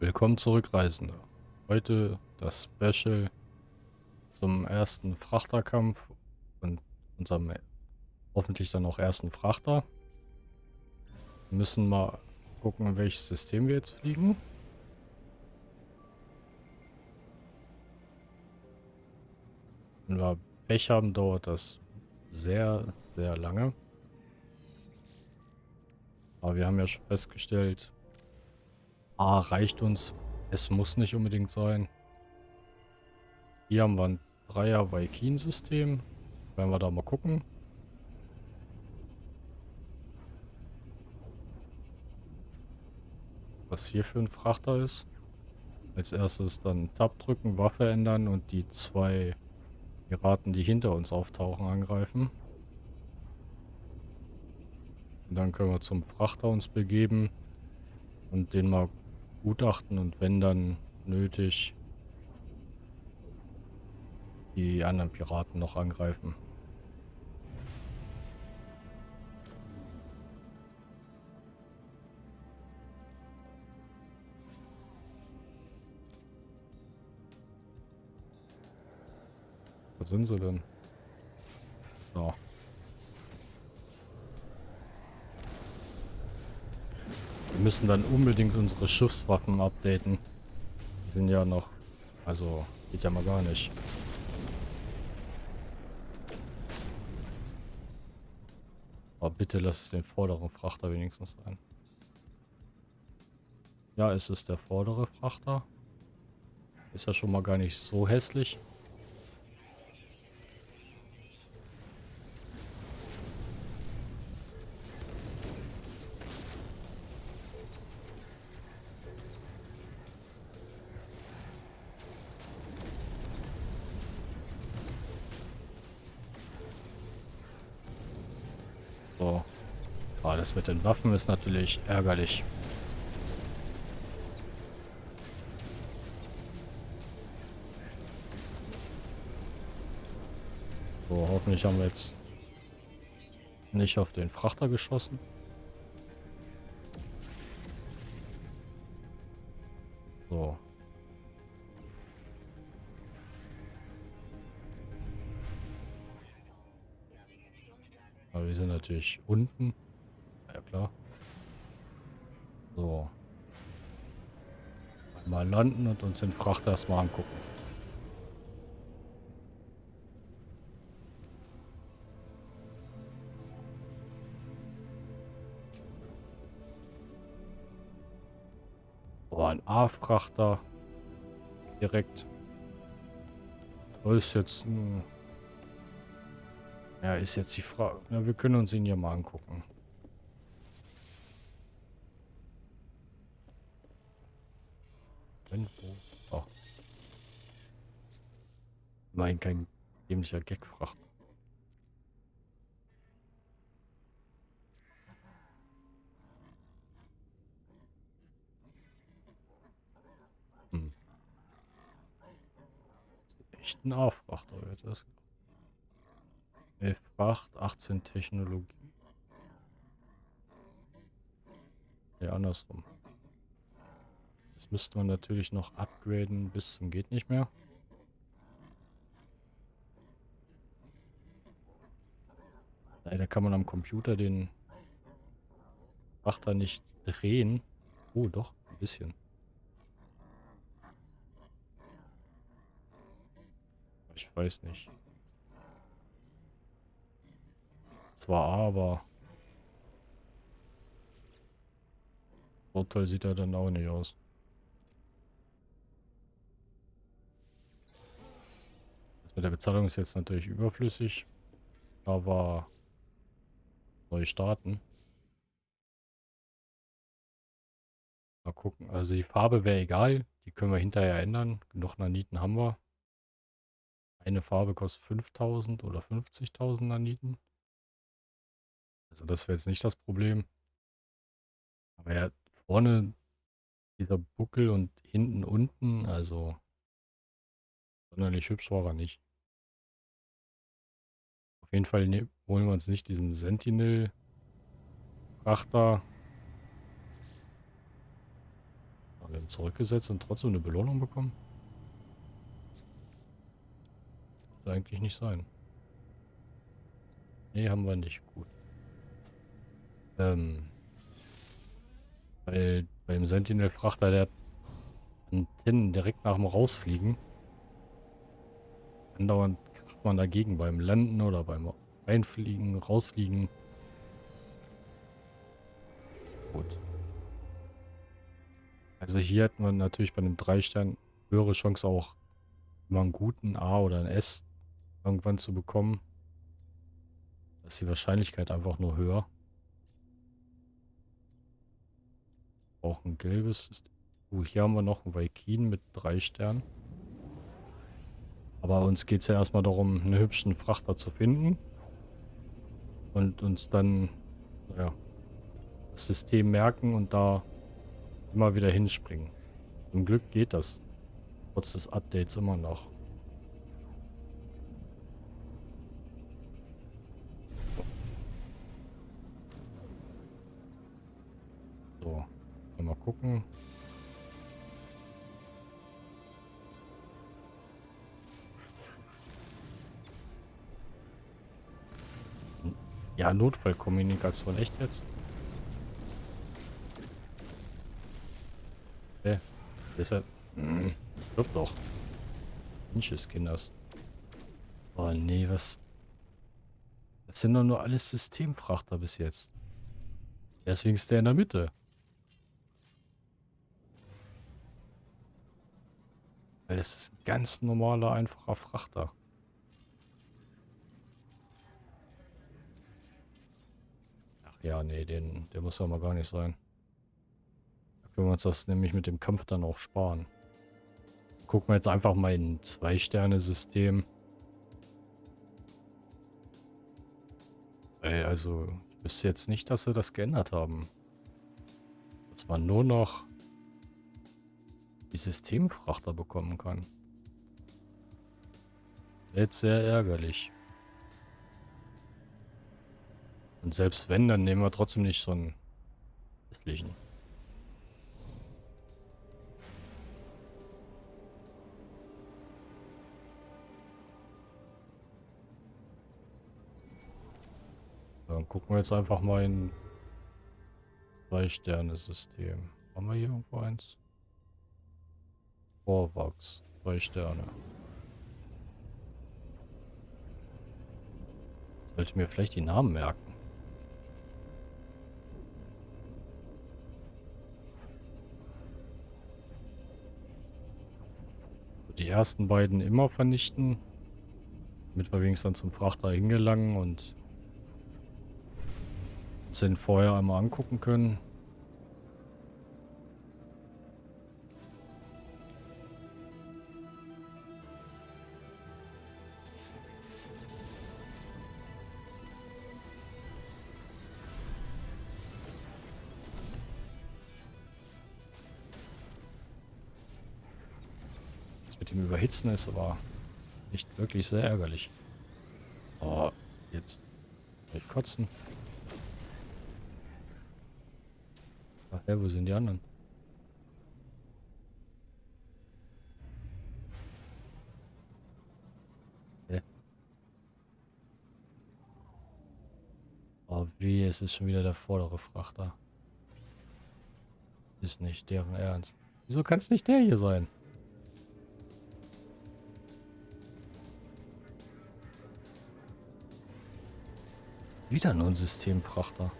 Willkommen zurück, Reisende. Heute das Special zum ersten Frachterkampf und unserem hoffentlich dann auch ersten Frachter. Wir müssen mal gucken, welches System wir jetzt fliegen. Wenn wir Pech haben, dauert das sehr, sehr lange. Aber wir haben ja schon festgestellt, A reicht uns. Es muss nicht unbedingt sein. Hier haben wir ein Dreier Viking-System. Werden wir da mal gucken. Was hier für ein Frachter ist. Als erstes dann Tab drücken, Waffe ändern und die zwei Piraten, die hinter uns auftauchen, angreifen. Und dann können wir zum Frachter uns begeben und den mal gutachten und wenn dann nötig die anderen Piraten noch angreifen. Wo sind sie denn? So. Wir müssen dann unbedingt unsere Schiffswaffen updaten. Die sind ja noch... Also, geht ja mal gar nicht. Aber bitte lass es den vorderen Frachter wenigstens sein. Ja, es ist der vordere Frachter. Ist ja schon mal gar nicht so hässlich. Aber das mit den Waffen ist natürlich ärgerlich. So, hoffentlich haben wir jetzt nicht auf den Frachter geschossen. So. Aber wir sind natürlich unten. Ja klar. So. Mal landen und uns den Frachter erstmal angucken. Boah, ein A-Frachter. Direkt. Das ist jetzt ein ja, ist jetzt die Frage. Ja, wir können uns ihn ja mal angucken. Wenn, wo? Oh. Mein kein dämlicher Gag fragt. Hm. Echt ein A-Frachter das. 11 Fracht, 18 Technologie. Ja, andersrum. Das müsste man natürlich noch upgraden bis zum geht nicht mehr. Leider kann man am Computer den Frachter nicht drehen. Oh, doch, ein bisschen. Ich weiß nicht. zwar aber toll sieht er dann auch nicht aus. Mit der Bezahlung ist jetzt natürlich überflüssig, aber neu starten. Mal gucken. Also die Farbe wäre egal. Die können wir hinterher ändern. Genug Naniten haben wir. Eine Farbe kostet 5000 oder 50.000 Naniten. Also das wäre jetzt nicht das Problem. Aber ja, vorne dieser Buckel und hinten unten, also sonderlich hübsch war er nicht. Auf jeden Fall ne holen wir uns nicht diesen Sentinel-Frachter. Wir haben zurückgesetzt und trotzdem eine Belohnung bekommen. Sollte eigentlich nicht sein. Nee, haben wir nicht. Gut. Ähm. Weil beim Sentinel-Frachter, der Antennen direkt nach dem Rausfliegen. Andauernd kracht man dagegen beim Landen oder beim Einfliegen, Rausfliegen. Gut. Also hier hätten wir natürlich bei einem 3-Stern höhere Chance auch immer einen guten A oder ein S irgendwann zu bekommen. Da ist die Wahrscheinlichkeit einfach nur höher. Auch ein gelbes. Oh, hier haben wir noch einen Vaikin mit 3 Sternen. Aber uns geht es ja erstmal darum, einen hübschen Frachter zu finden. Und uns dann, naja, das System merken und da immer wieder hinspringen. Zum Glück geht das trotz des Updates immer noch. So, mal gucken. Ja, Notfallkommunikation, echt jetzt? Hä? Deshalb. Hm, stirb doch. Mensch Kinders. Oh nee, was. Das sind doch nur alles Systemfrachter bis jetzt. Deswegen ist der in der Mitte. Weil das ist ein ganz normaler, einfacher Frachter. Ja, nee, den, der muss ja mal gar nicht sein. Können wir uns das nämlich mit dem Kampf dann auch sparen. Gucken wir jetzt einfach mal in Zwei-Sterne-System. Also, ich wüsste jetzt nicht, dass sie das geändert haben. Dass man nur noch die Systemfrachter bekommen kann. Jetzt sehr ärgerlich. Und selbst wenn, dann nehmen wir trotzdem nicht so einen hässlichen. Dann gucken wir jetzt einfach mal in Zwei-Sterne-System. Haben wir hier irgendwo eins? Vorwachs. Zwei Sterne. Sollte mir vielleicht die Namen merken. Die ersten beiden immer vernichten. Damit wir wenigstens dann zum Frachter hingelangen und uns den vorher einmal angucken können. Überhitzen ist aber nicht wirklich sehr ärgerlich. Oh, jetzt. Ich kotzen. Ach ja, wo sind die anderen? Oh, wie, es ist schon wieder der vordere Frachter. Ist nicht deren Ernst. Wieso kann es nicht der hier sein? Wieder nur ein Systemfrachter.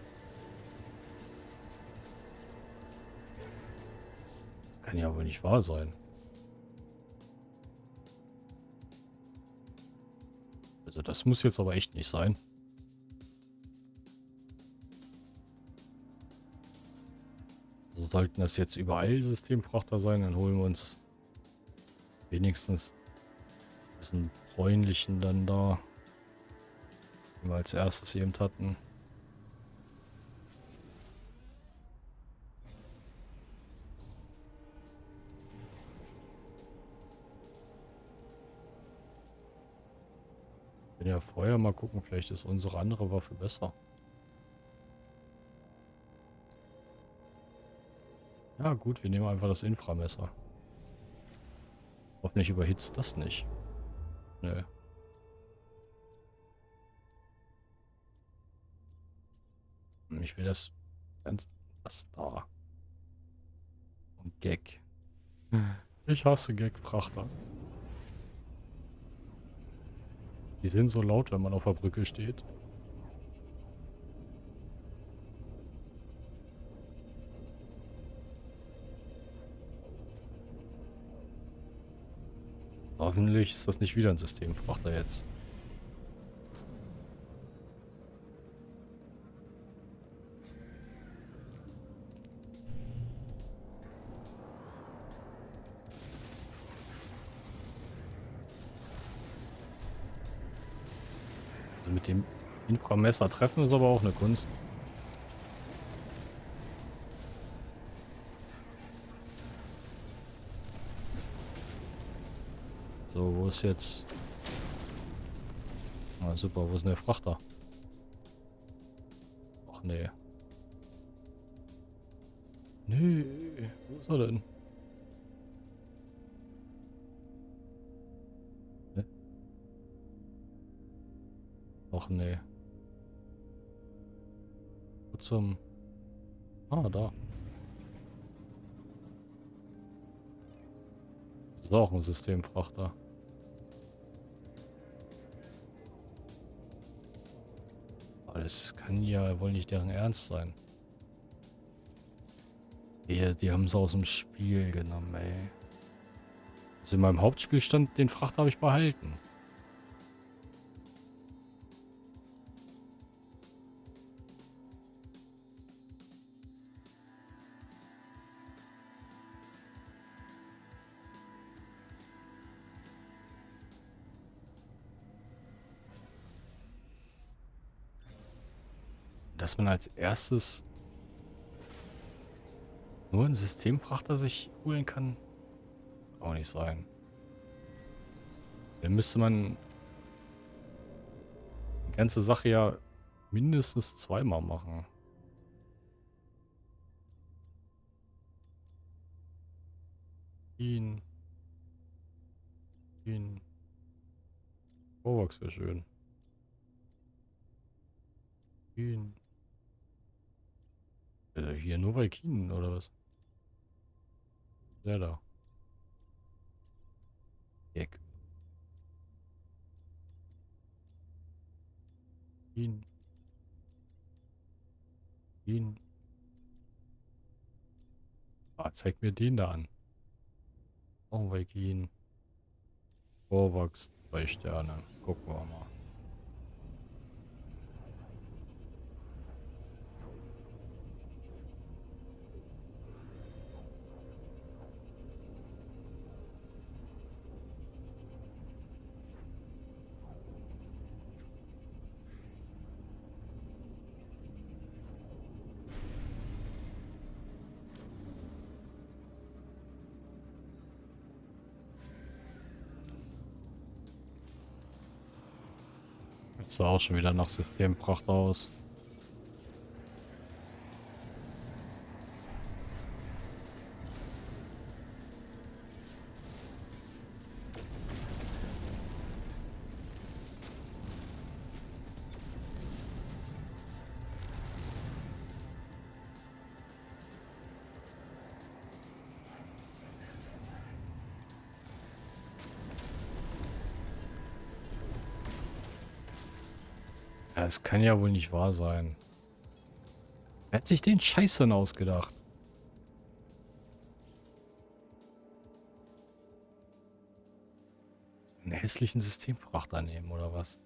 Kann ja wohl nicht wahr sein. Also das muss jetzt aber echt nicht sein. So sollten das jetzt überall Systemfrachter sein, dann holen wir uns wenigstens diesen bräunlichen dann da, wir als erstes eben hatten. ja vorher mal gucken, vielleicht ist unsere andere Waffe besser. Ja gut, wir nehmen einfach das Inframesser. Hoffentlich überhitzt das nicht. Nö. Ich will das. Das da. Und Gag. Ich hasse Gag-Frachter. Die sind so laut, wenn man auf der Brücke steht. Hoffentlich ist das nicht wieder ein Systemfrachter jetzt. Mit dem Inframesser treffen ist aber auch eine Kunst. So, wo ist jetzt... Ah, super, wo ist denn der Frachter? Ach nee. Nee, wo ist er denn? Ach nee. Wo zum... Ah, da. Das ist auch ein Systemfrachter. Das kann ja wohl nicht deren Ernst sein. Die, die haben es aus dem Spiel genommen, ey. Also in meinem Hauptspielstand, den Fracht habe ich behalten. Dass man als erstes nur einen Systemfrachter sich holen kann, auch nicht sein. Dann müsste man die ganze Sache ja mindestens zweimal machen. Ihn. Ihn. Vorwachs wäre schön. Ihn. Äh, hier nur Valkinen oder was? Der da. Eck. Ihn. Ihn. Ah, zeig mir den da an. Valkinen. Vorwachs, zwei Sterne. Gucken wir mal. Sah auch schon wieder nach Systempracht aus. Kann ja wohl nicht wahr sein. Wer hat sich den Scheiß denn ausgedacht? Einen hässlichen Systemfrachter nehmen, oder was?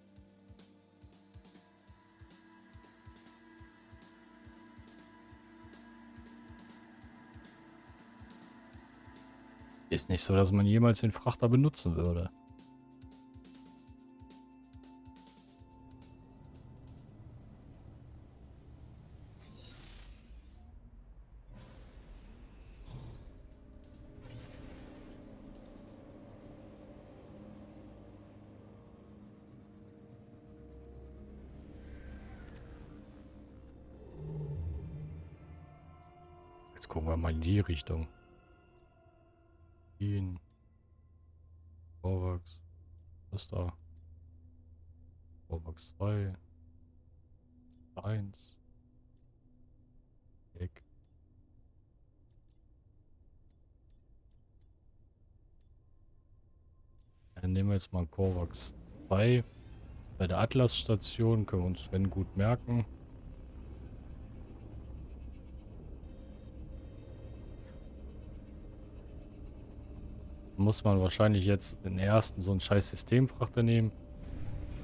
Ist nicht so, dass man jemals den Frachter benutzen würde. Die Richtung. In. Vorwachs. Was ist da? Vorwachs 2. 1. Weg. Dann nehmen wir jetzt mal Korvax 2. Bei der Atlas-Station können wir uns wenn gut merken. Muss man wahrscheinlich jetzt den ersten so ein scheiß Systemfrachter nehmen.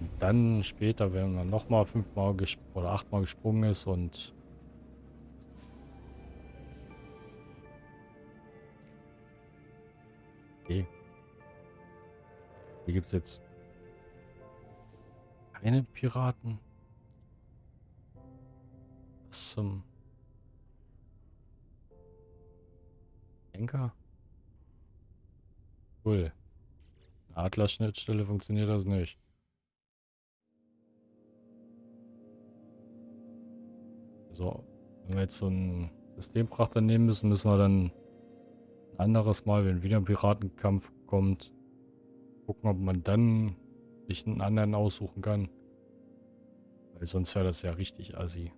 Und dann später, wenn man nochmal fünfmal oder achtmal gesprungen ist und Okay. Hier gibt es jetzt keine Piraten. Was zum Henker? Cool. Atlas-Schnittstelle funktioniert das nicht. So, wenn wir jetzt so einen Systemprachter nehmen müssen, müssen wir dann ein anderes Mal, wenn wieder ein Piratenkampf kommt, gucken, ob man dann sich einen anderen aussuchen kann. Weil sonst wäre das ja richtig assi.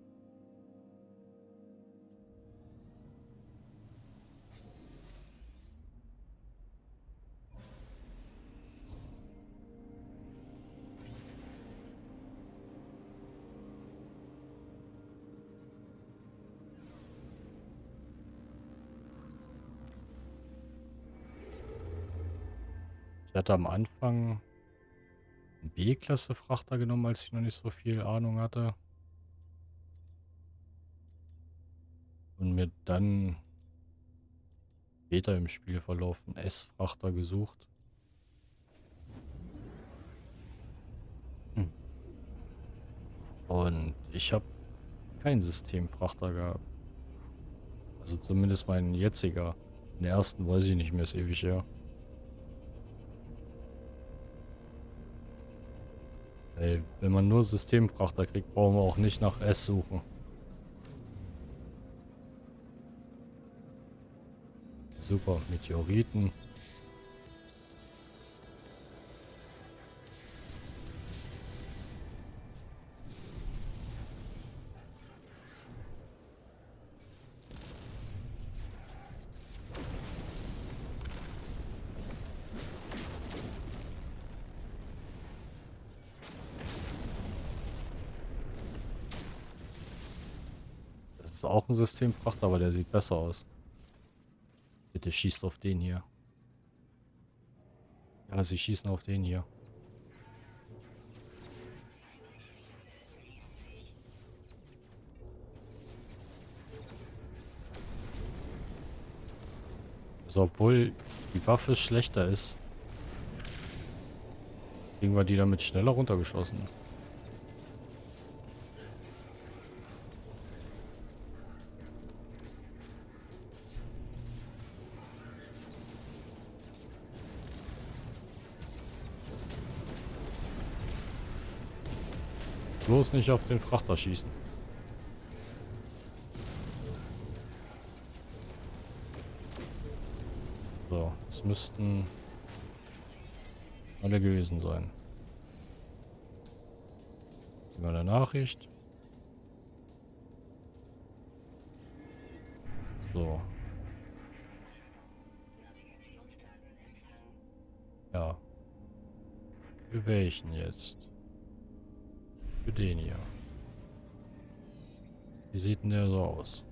Hatte am Anfang einen B-Klasse-Frachter genommen, als ich noch nicht so viel Ahnung hatte. Und mir dann später im Spielverlauf einen S-Frachter gesucht. Hm. Und ich habe keinen Systemfrachter gehabt. Also zumindest mein jetziger. Den ersten weiß ich nicht mehr, ist ewig her. Ey, wenn man nur Systemfrachter kriegt, brauchen wir auch nicht nach S suchen. Super, Meteoriten. Ein Systemfrachter, aber der sieht besser aus. Bitte schießt auf den hier. Ja, sie schießen auf den hier. Also obwohl die Waffe schlechter ist, kriegen wir die damit schneller runtergeschossen. Bloß nicht auf den Frachter schießen. So, es müssten alle gewesen sein. Gehen wir eine Nachricht. So. Ja. Für welchen jetzt? Für den hier. Wie sieht denn der so aus?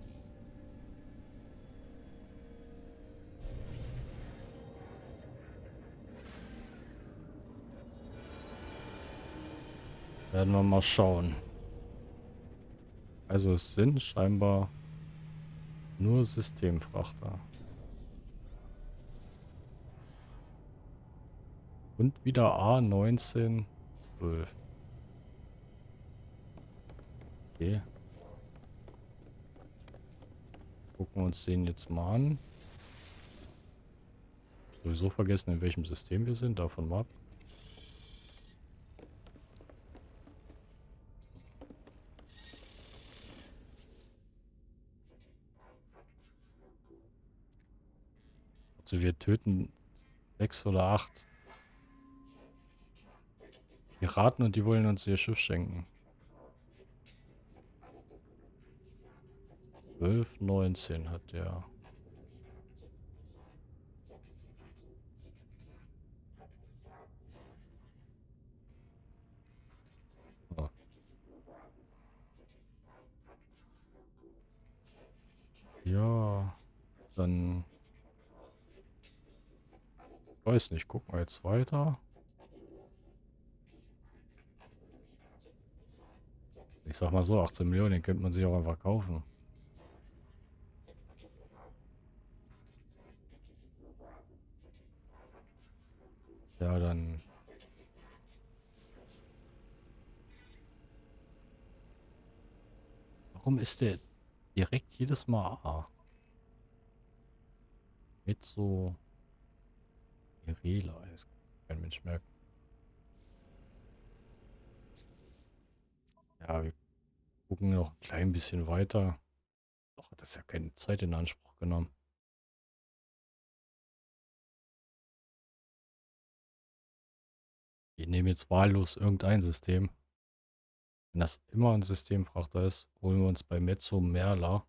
Werden wir mal schauen. Also es sind scheinbar nur Systemfrachter. Und wieder A19 12. Okay. Gucken wir uns den jetzt mal an. Sowieso vergessen, in welchem System wir sind. Davon mal ab. dachte, wir töten sechs oder acht Piraten und die wollen uns ihr Schiff schenken. 12, 19 hat der. Oh. Ja, dann weiß nicht, gucken wir jetzt weiter. Ich sag mal so, 18 Millionen, den könnte man sich auch einfach kaufen. Ja, dann... Warum ist der direkt jedes Mal A? Mit so... Irela, kann kein Mensch merken. Ja, wir gucken noch ein klein bisschen weiter. Doch, hat das ja keine Zeit in Anspruch genommen. Wir nehmen jetzt wahllos irgendein System. Wenn das immer ein Systemfrachter ist, holen wir uns bei Mezzo Merla.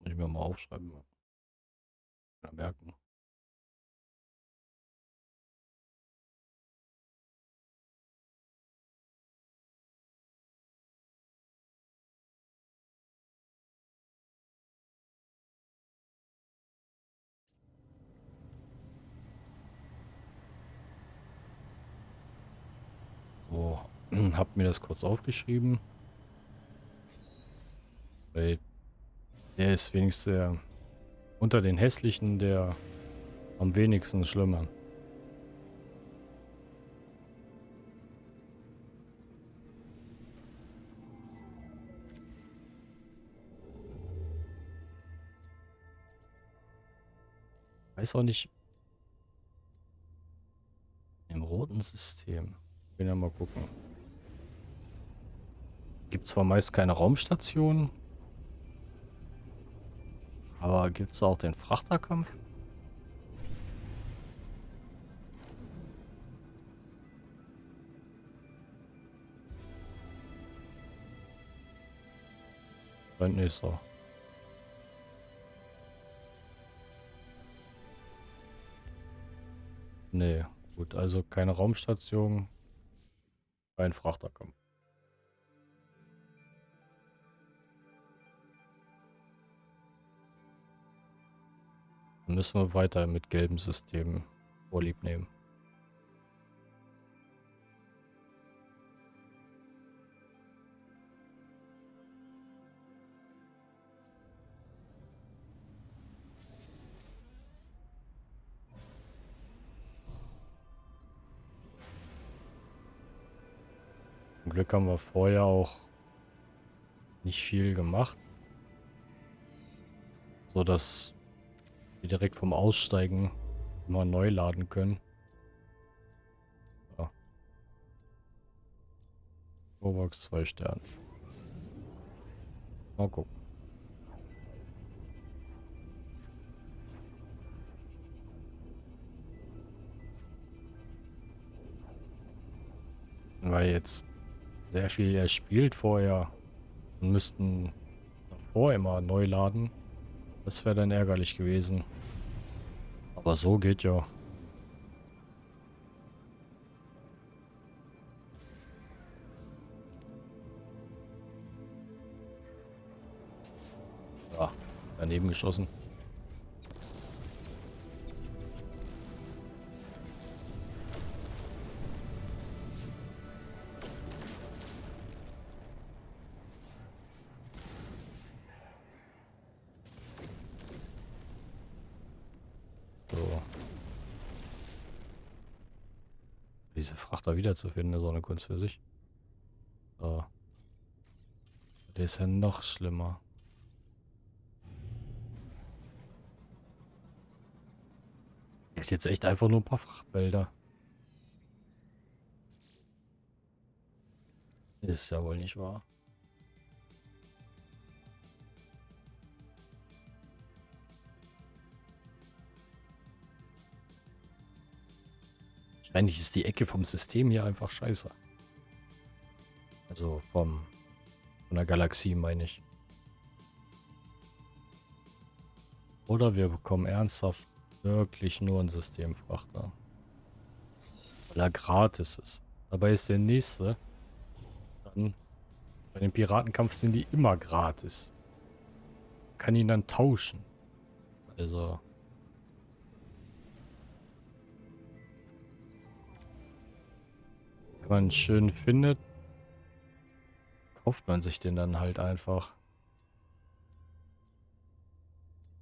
Muss ich mir mal aufschreiben. Merken. So, hab mir das kurz aufgeschrieben. Weil der ist wenigstens der, unter den hässlichen der am wenigsten schlimmer. Weiß auch nicht. Im roten System. Wir ja mal gucken. Gibt zwar meist keine Raumstation. Aber gibt es auch den Frachterkampf? Nicht so. Nee, gut, also keine Raumstation, kein Frachterkampf. Dann müssen wir weiter mit gelben Systemen vorlieb nehmen. Glück haben wir vorher auch nicht viel gemacht. So dass wir direkt vom Aussteigen mal neu laden können. Ja. Robox 2 Sterne. Mal gucken. Weil jetzt sehr viel erspielt vorher und müssten davor immer neu laden. Das wäre dann ärgerlich gewesen. Aber so geht ja. Daneben geschossen. Diese Frachter wiederzufinden, ist auch eine Kunst für sich. So. Der ist ja noch schlimmer. Der ist jetzt echt einfach nur ein paar Frachtwälder. Ist ja wohl nicht wahr. Wahrscheinlich ist die Ecke vom System hier einfach scheiße. Also vom von der Galaxie meine ich. Oder wir bekommen ernsthaft wirklich nur einen Systemfrachter. Weil er gratis ist. Dabei ist der nächste dann bei dem Piratenkampf sind die immer gratis. kann ihn dann tauschen. Also wenn man schön findet, kauft man sich den dann halt einfach.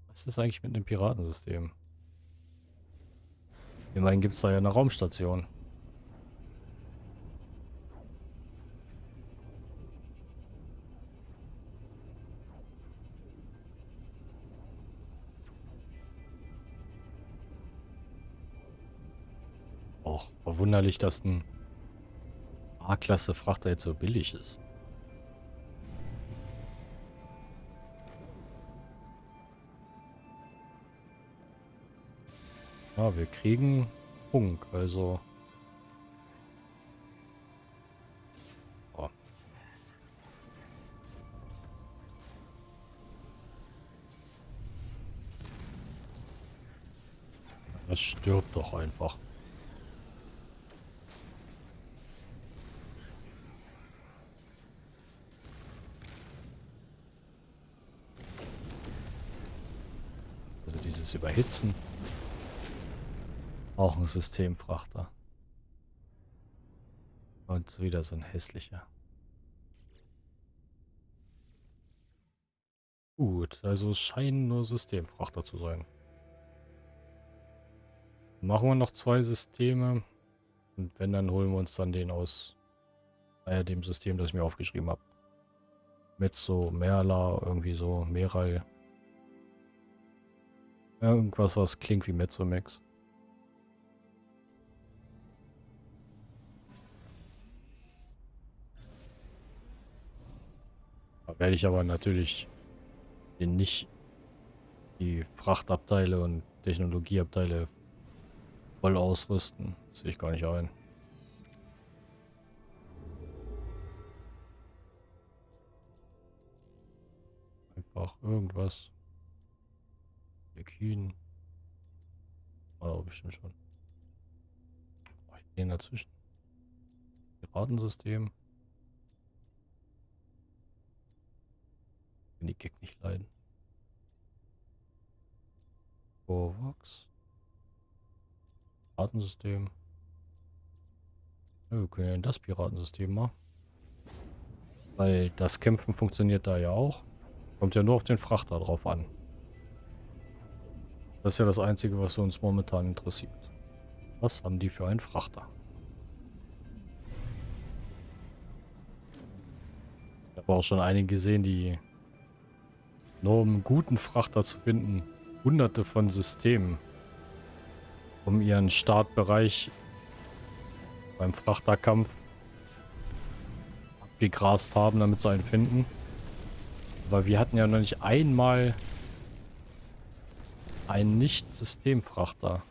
Was ist eigentlich mit dem Piratensystem? Immerhin gibt es da ja eine Raumstation. Auch verwunderlich, dass ein A-Klasse-Frachter jetzt so billig ist. Ja, wir kriegen Funk, also... Oh. Das stirbt doch einfach. Dieses Überhitzen. Auch ein Systemfrachter. Und wieder so ein hässlicher. Gut, also es scheinen nur Systemfrachter zu sein. Machen wir noch zwei Systeme. Und wenn, dann holen wir uns dann den aus äh, dem System, das ich mir aufgeschrieben habe. Mit so Merla, irgendwie so, Meral. Irgendwas, was klingt wie Mezzomax. werde ich aber natürlich nicht die Frachtabteile und Technologieabteile voll ausrüsten. Das sehe ich gar nicht ein. Einfach irgendwas. Lekin. Oh, bestimmt schon. Oh, ich bin dazwischen. Piratensystem. kann die Gag nicht leiden. Vorwachs. Piratensystem. Ja, wir können ja in das Piratensystem mal. Weil das Kämpfen funktioniert da ja auch. Kommt ja nur auf den Frachter drauf an. Das ist ja das Einzige, was uns momentan interessiert. Was haben die für einen Frachter? Ich habe auch schon einige gesehen, die nur um einen guten Frachter zu finden, hunderte von Systemen, um ihren Startbereich beim Frachterkampf abgegrast haben, damit sie einen finden. Aber wir hatten ja noch nicht einmal einen Nicht-Systemfrachter.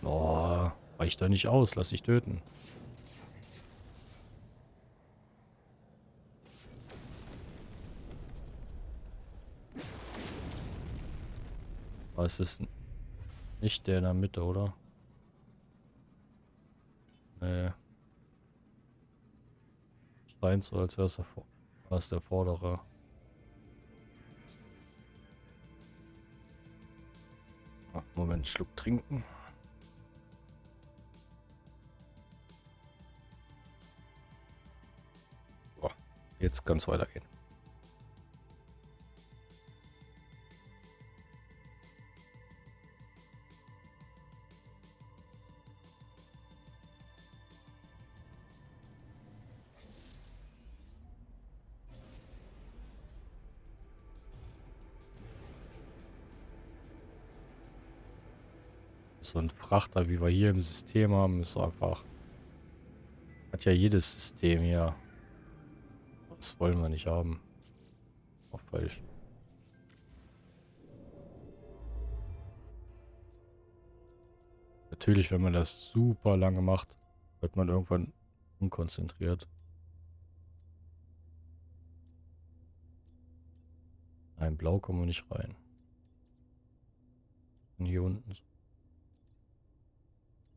Boah, reicht doch nicht aus, lass ich töten. Aber es ist nicht der in der Mitte, oder? Nee. Scheint so, als wäre es der, der vordere. Moment, Schluck trinken. Jetzt kann es weitergehen. So ein Frachter, wie wir hier im System haben, ist einfach... Hat ja jedes System hier. Das wollen wir nicht haben. Auch falsch. natürlich, wenn man das super lange macht, wird man irgendwann unkonzentriert. Nein, blau kommen wir nicht rein. Und hier unten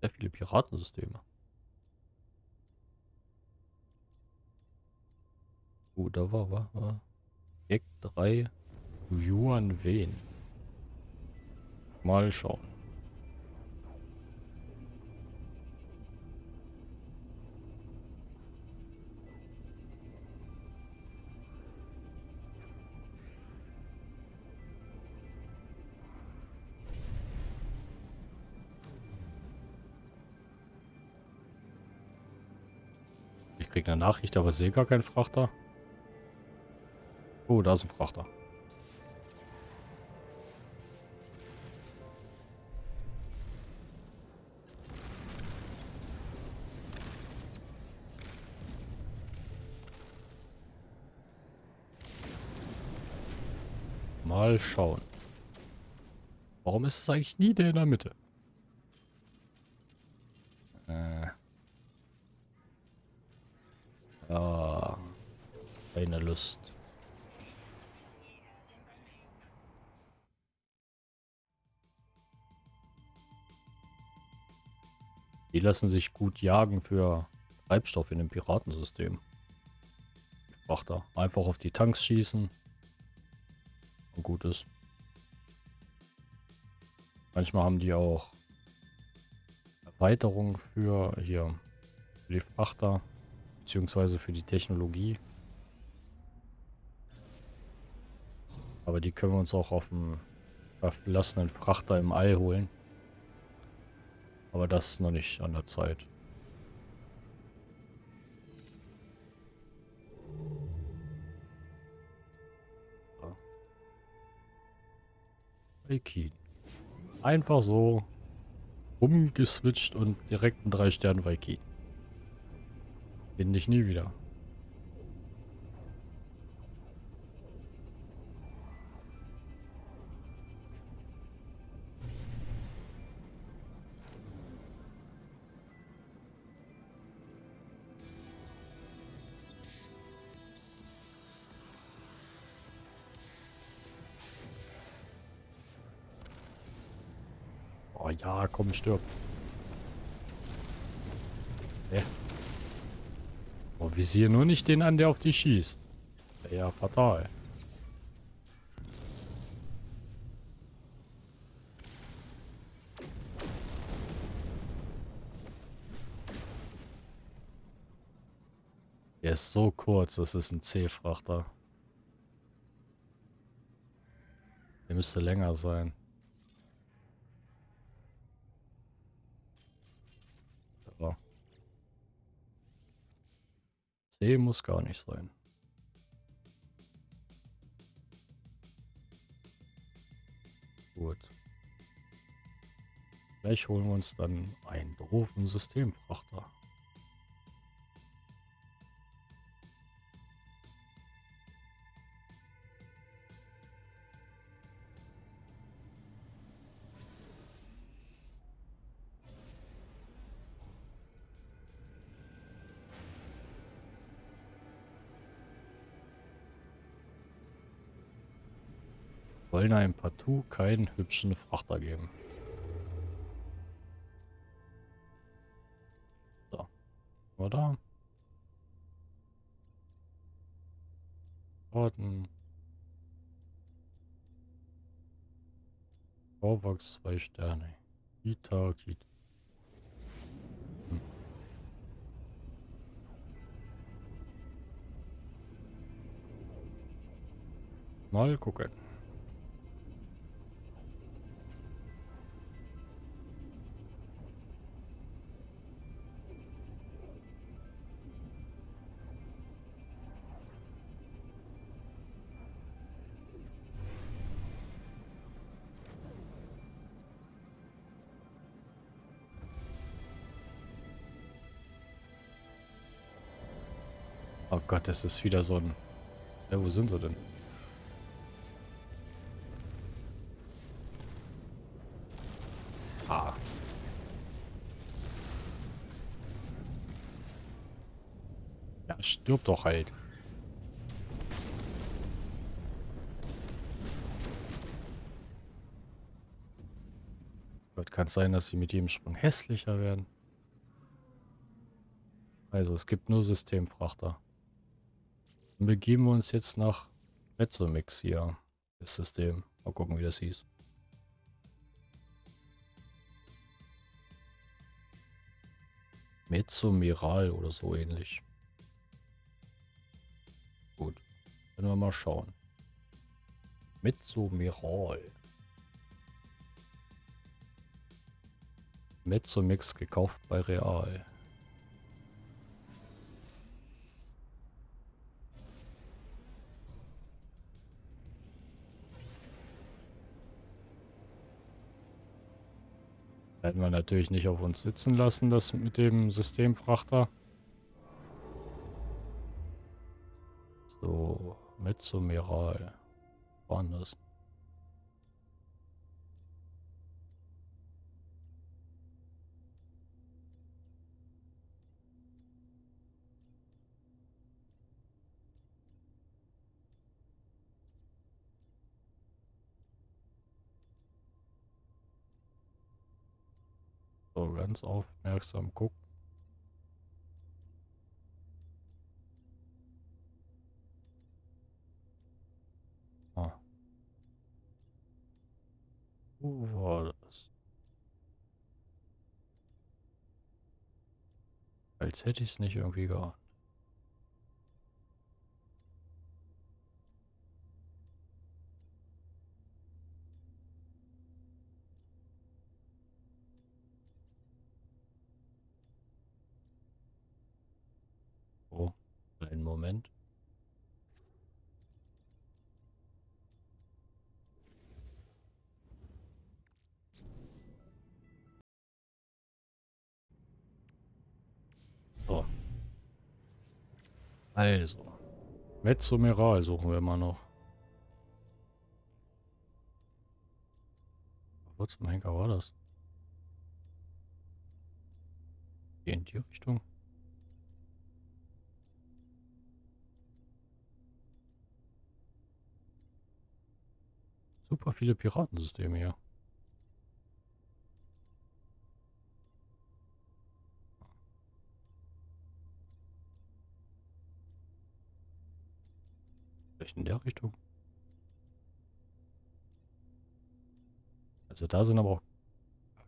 sehr viele Piratensysteme. Oh, da war, war, war. Eck 3 Yuan Wen. Mal schauen. Ich krieg eine Nachricht, aber sehe gar keinen Frachter. Oh, da ist ein Frachter. Mal schauen. Warum ist es eigentlich nie der in der Mitte? Keine Lust. Die lassen sich gut jagen für Treibstoff in dem Piratensystem. Frachter. Einfach auf die Tanks schießen. Und gut ist. Manchmal haben die auch Erweiterungen für hier für die Frachter beziehungsweise für die Technologie. Aber die können wir uns auch auf dem verlassenen Frachter im All holen. Aber das ist noch nicht an der Zeit. Valkyrie. Einfach so umgeswitcht und direkt ein 3 Sterne Valkyrie. Finde ich nie wieder. Ja, komm, stirb. Hä? Oh, visier nur nicht den an, der auf dich schießt. Ja, fatal. Der ist so kurz, das ist ein C-Frachter. Der müsste länger sein. C muss gar nicht sein. Gut. Gleich holen wir uns dann einen doofen Systemfrachter. Wollen einem partout keinen hübschen Frachter geben. So. Oder? Orden. Vorwachs zwei Sterne. Kita, Kita. Hm. Mal gucken. das ist wieder so ein... Ja, wo sind sie denn? Ah. Ja, stirb doch halt. Kann es sein, dass sie mit jedem Sprung hässlicher werden. Also es gibt nur Systemfrachter. Dann begeben wir uns jetzt nach Mezzomix hier. Das System. Mal gucken, wie das hieß. Mezzomiral oder so ähnlich. Gut. Können wir mal schauen. Mezzomiral. Mezzomix gekauft bei Real. Werden wir natürlich nicht auf uns sitzen lassen, das mit dem Systemfrachter. So, Mezzomiral. Waren ganz aufmerksam gucken. Ah. Wo war das? Als hätte ich es nicht irgendwie geahnt. Also. Mezzomeral suchen wir immer noch. Wo zum Henker war das? In die Richtung? Super viele Piratensysteme hier. Vielleicht in der Richtung. Also da sind aber auch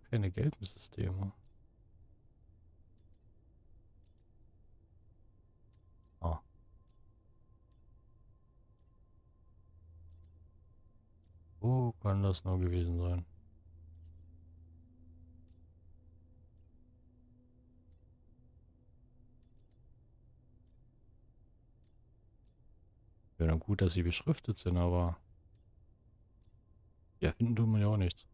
keine gelben Systeme. Ah. Wo kann das nur gewesen sein? Ja, dann gut, dass sie beschriftet sind, aber... Ja, finden tun wir ja auch nichts.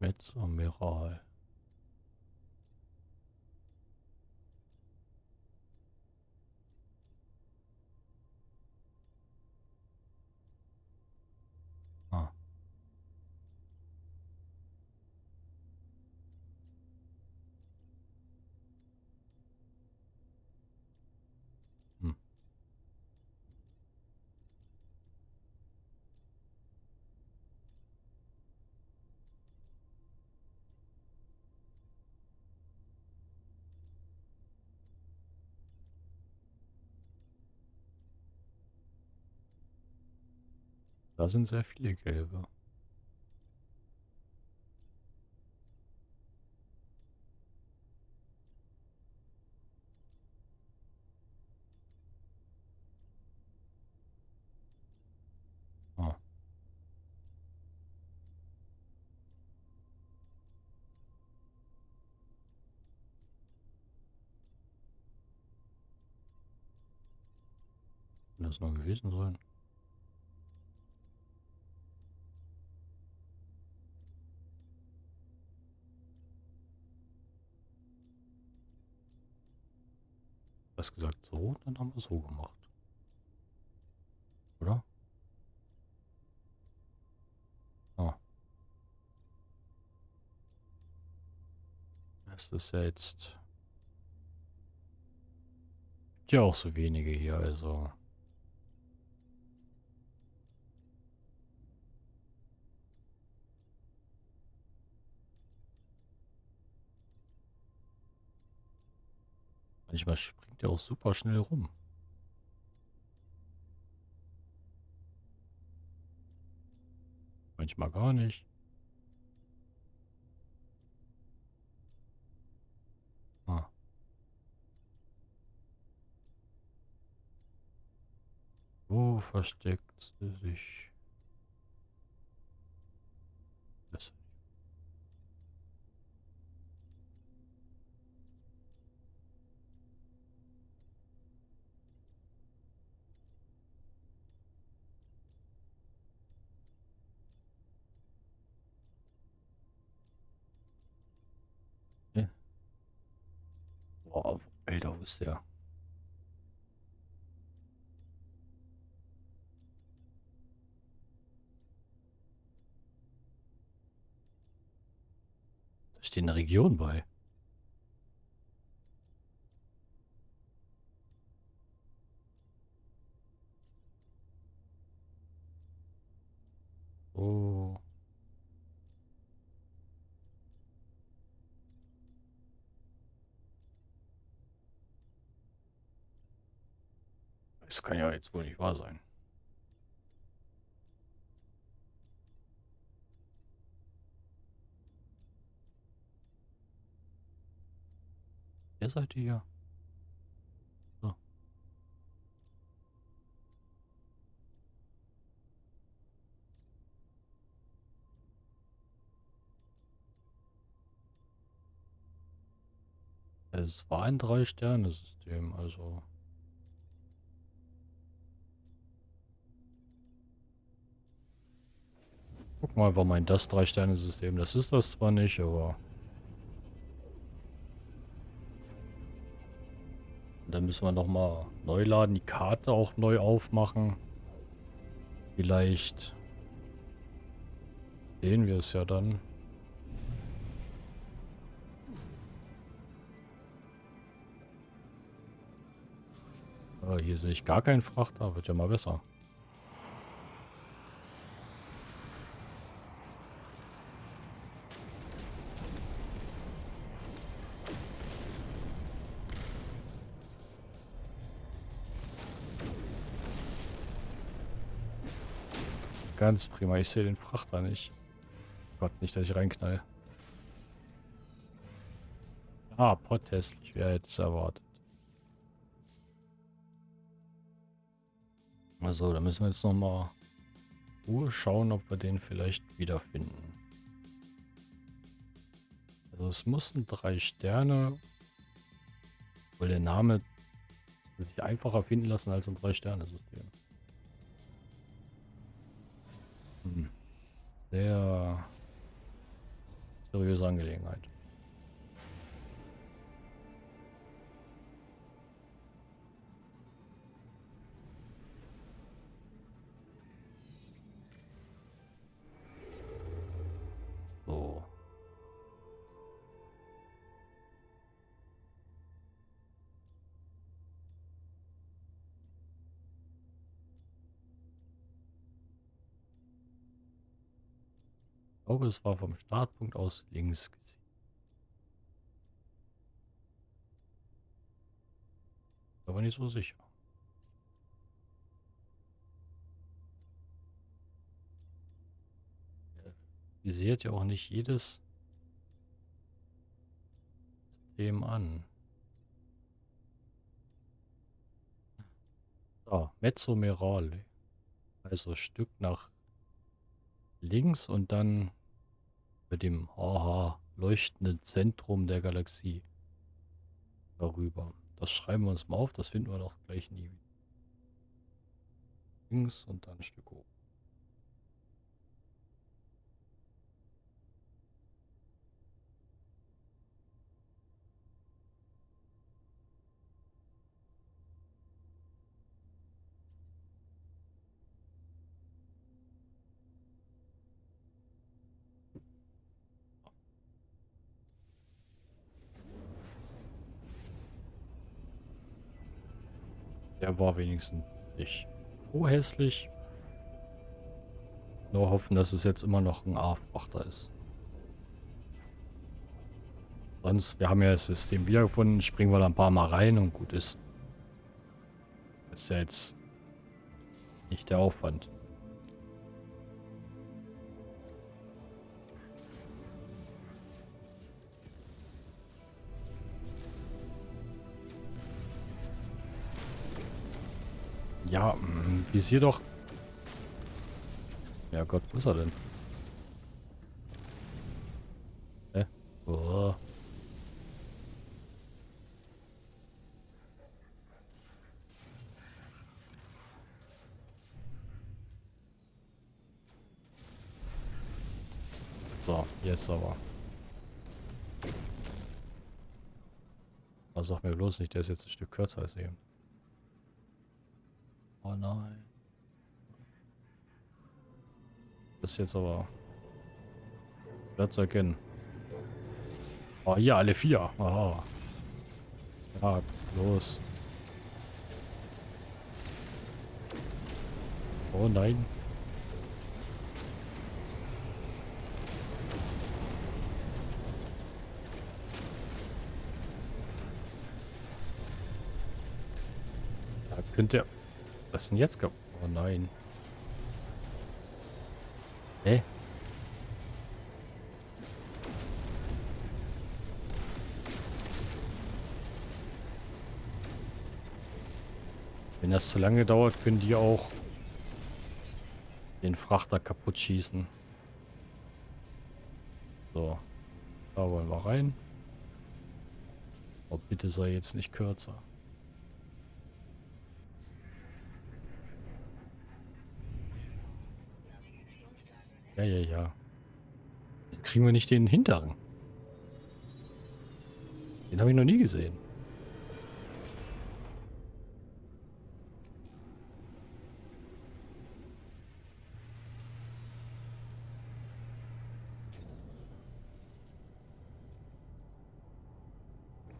Metzamiral. Ah. Da sind sehr viele gelbe. Ah. Das noch gewesen sein? Was gesagt so, dann haben wir so gemacht. Oder? Ah. Das ist ja jetzt... Ja, auch so wenige hier, also... Manchmal springt er auch super schnell rum. Manchmal gar nicht. Ah. Wo versteckt sie sich? Das Boah, Alter, wo ist der? Da steht eine Region bei. Oh. Das kann ja jetzt wohl nicht wahr sein. Wer seid ihr? So. Es war ein Drei-Sterne-System, also... Guck mal, war mein das Drei-Sterne-System. Das ist das zwar nicht, aber... Dann müssen wir nochmal neu laden, die Karte auch neu aufmachen. Vielleicht sehen wir es ja dann. Oh, hier sehe ich gar keinen Frachter, wird ja mal besser. Ganz prima. Ich sehe den Frachter nicht. Gott, nicht, dass ich reinknall. Ah, potthässlich. Wer hätte es erwartet? Also, da müssen wir jetzt nochmal Ruhe schauen, ob wir den vielleicht wiederfinden. Also es mussten drei Sterne, weil der Name sich einfacher finden lassen als ein Drei-Sterne-System. Hm. Sehr seriöse Angelegenheit. Glaube, es war vom Startpunkt aus links gesehen. Aber nicht so sicher. visiert ja auch nicht jedes System an. So, Mezzo Merale. Also Stück nach links und dann mit dem haha leuchtenden Zentrum der Galaxie darüber. Das schreiben wir uns mal auf, das finden wir doch gleich nie. Links und dann ein Stück hoch. Der war wenigstens nicht so hässlich. Nur hoffen, dass es jetzt immer noch ein A-Frachter ist. Sonst, wir haben ja das System wiedergefunden, springen wir da ein paar Mal rein und gut ist. Das ist ja jetzt nicht der Aufwand. Ja, mm, visier doch. Ja Gott, wo ist er denn? Hä? Oh. So, jetzt aber. Was sag mir bloß nicht, der ist jetzt ein Stück kürzer als eben. Oh nein. Das jetzt aber schwer zu erkennen. Oh, hier alle vier. Aha. Ja, los. Oh nein. Da könnte er... Was ist denn jetzt? Oh nein. Hä? Wenn das zu lange dauert, können die auch den Frachter kaputt schießen. So. Da wollen wir rein. Oh, bitte sei jetzt nicht kürzer. Ja, ja, ja. Kriegen wir nicht den hinteren? Den habe ich noch nie gesehen.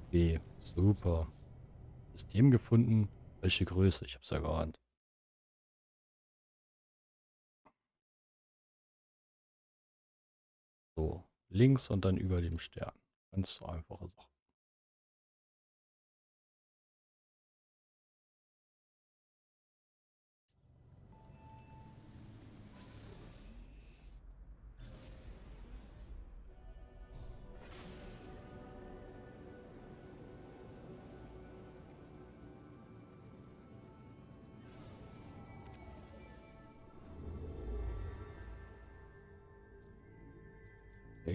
Okay, super. System gefunden. Welche Größe? Ich hab's ja geahnt. So, links und dann über dem Stern. Ganz so einfache Sache.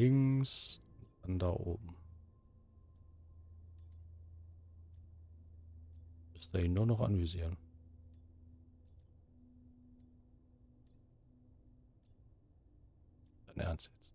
Links, dann da oben. Müsste ihn nur noch anvisieren. Dein Ernst jetzt?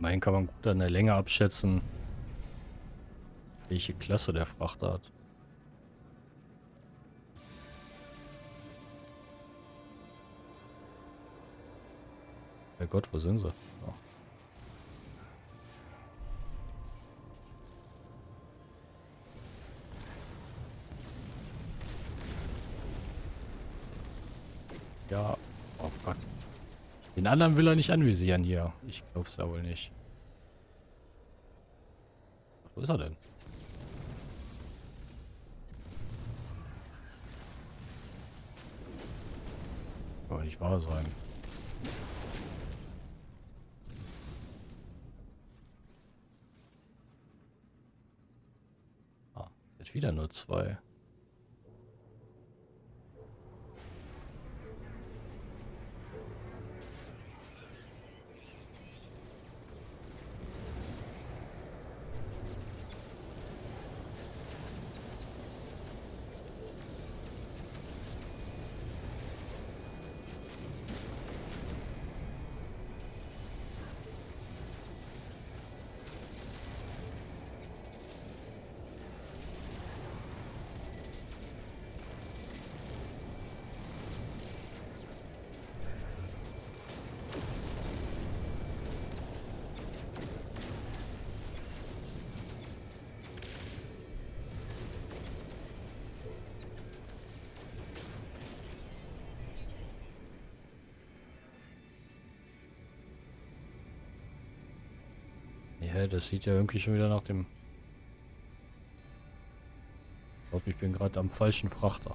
Immerhin kann man gut an der Länge abschätzen, welche Klasse der Frachter hat. Bei Gott, wo sind sie? Oh. Den anderen will er nicht anvisieren hier. Ich glaub's ja wohl nicht. Wo ist er denn? Kann nicht wahr sein. Ah, jetzt wieder nur zwei. Hä, das sieht ja irgendwie schon wieder nach dem... Ich glaube, ich bin gerade am falschen Frachter.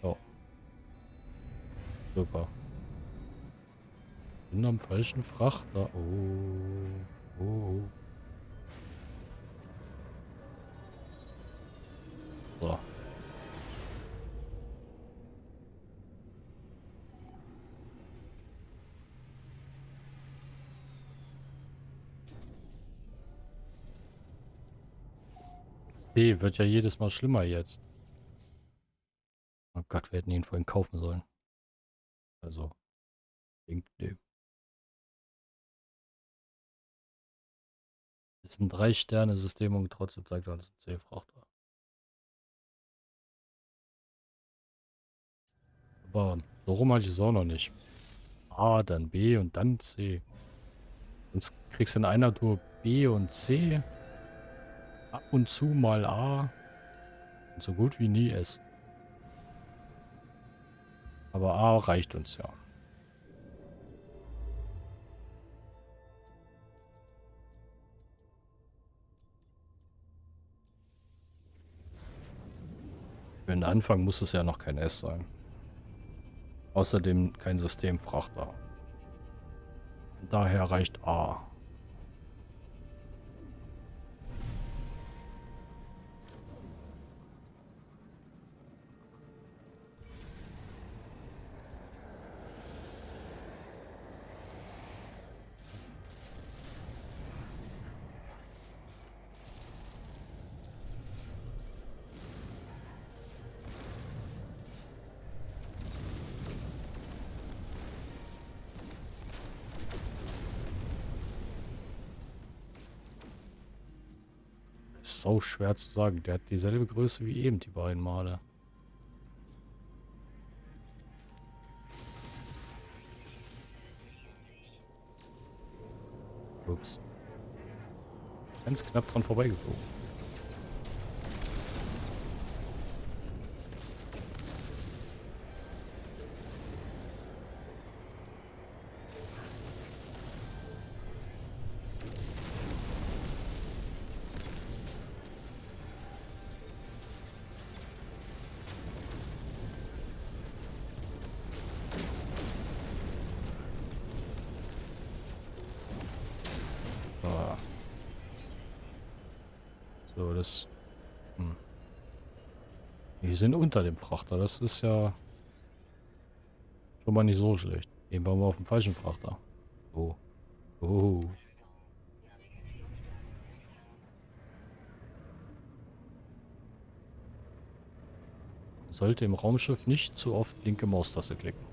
So. Super. Bin am falschen Frachter. Oh. Oh. Wird ja jedes Mal schlimmer jetzt. Oh Gott, wir hätten ihn vorhin kaufen sollen. Also, nee. Ist ein Drei-Sterne-System und trotzdem zeigt alles ein C-Frachter. Aber so rum hatte ich es auch noch nicht. A, dann B und dann C. Sonst kriegst du in einer Tour B und C. Ab und zu mal A. Und so gut wie nie S. Aber A reicht uns ja. Für den Anfang muss es ja noch kein S sein. Außerdem kein Systemfrachter. Daher reicht A. So schwer zu sagen. Der hat dieselbe Größe wie eben die beiden Male. Ups. Ganz knapp dran vorbeigeflogen. Sind unter dem Frachter. Das ist ja schon mal nicht so schlecht. Eben waren wir auf dem falschen Frachter. Oh. Oh. Sollte im Raumschiff nicht zu oft linke Maustaste klicken.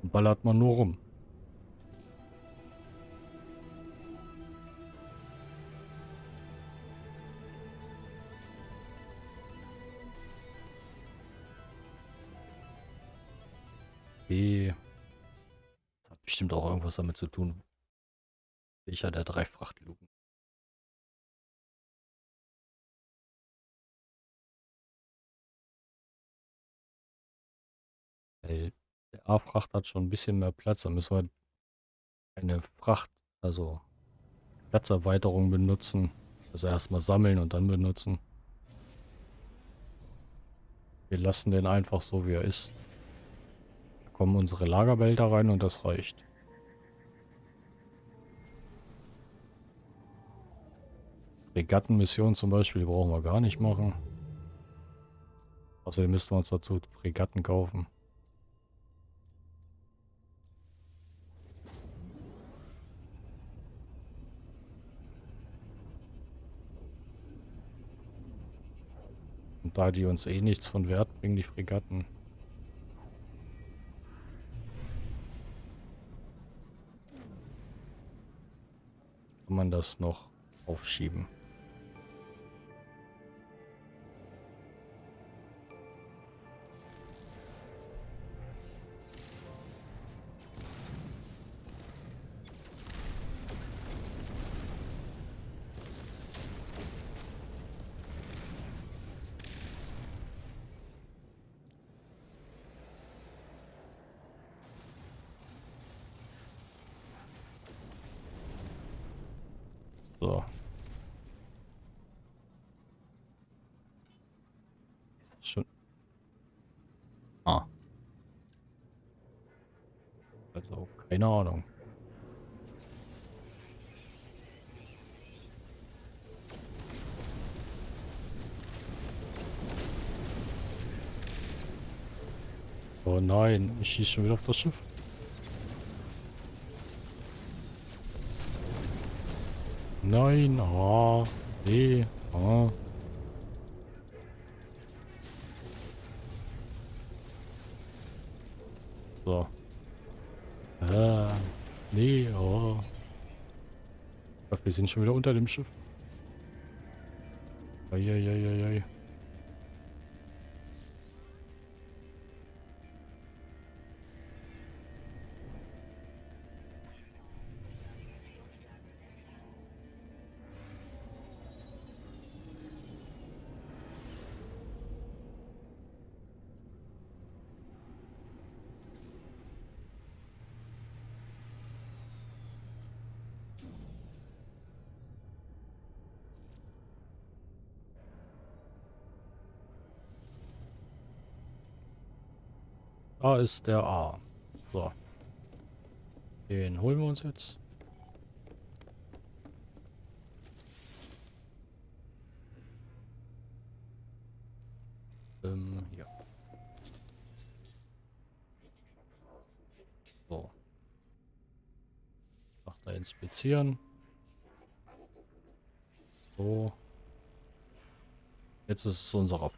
Dann ballert man nur rum. Das hat bestimmt auch irgendwas damit zu tun. Welcher der drei Frachtluken. Weil der A-Fracht hat schon ein bisschen mehr Platz. Da müssen wir eine Fracht, also Platzerweiterung benutzen. Also erstmal sammeln und dann benutzen. Wir lassen den einfach so, wie er ist. Kommen unsere Lagerbehälter rein und das reicht. Fregattenmission zum Beispiel, die brauchen wir gar nicht machen. Außerdem müssten wir uns dazu Fregatten kaufen. Und da die uns eh nichts von Wert bringen, die Fregatten. Man das noch aufschieben. Keine Ahnung. Oh nein, ich schieße schon wieder auf das Schiff. Nein, ah, nee, ah. So. Nee, oh. Ich glaub, wir sind schon wieder unter dem Schiff. Eieieiei. Da ist der A. So. Den holen wir uns jetzt. Ähm, ja. So. Macht inspizieren. So. Jetzt ist es unserer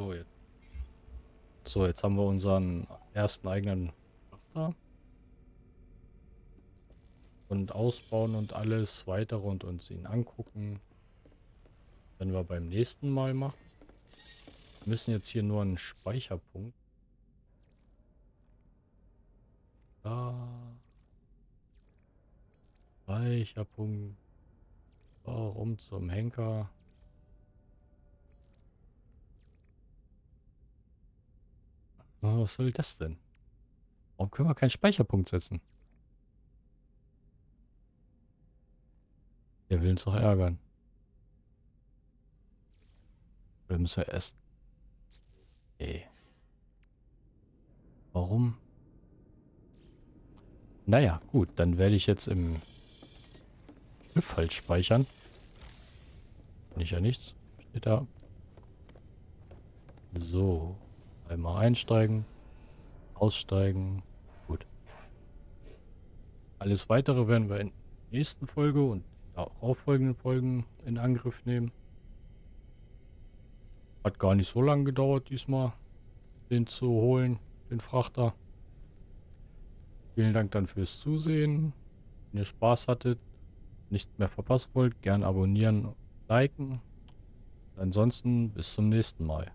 So, jetzt. So, jetzt haben wir unseren ersten eigenen Frachter. Und ausbauen und alles weitere und uns ihn angucken. Wenn wir beim nächsten Mal machen. Wir müssen jetzt hier nur einen Speicherpunkt. Da. Speicherpunkt. Warum zum Henker? Was soll das denn? Warum können wir keinen Speicherpunkt setzen? Der will uns doch ärgern. Oder müssen wir erst... Ey. Warum? Naja, gut. Dann werde ich jetzt im Schiff halt speichern. Nicht ja nichts. Steht da. So. Einmal einsteigen, aussteigen. Gut. Alles weitere werden wir in der nächsten Folge und auch folgenden Folgen in Angriff nehmen. Hat gar nicht so lange gedauert diesmal, den zu holen, den Frachter. Vielen Dank dann fürs Zusehen. Wenn ihr Spaß hattet, nicht mehr verpassen wollt, gern abonnieren, liken. Ansonsten bis zum nächsten Mal.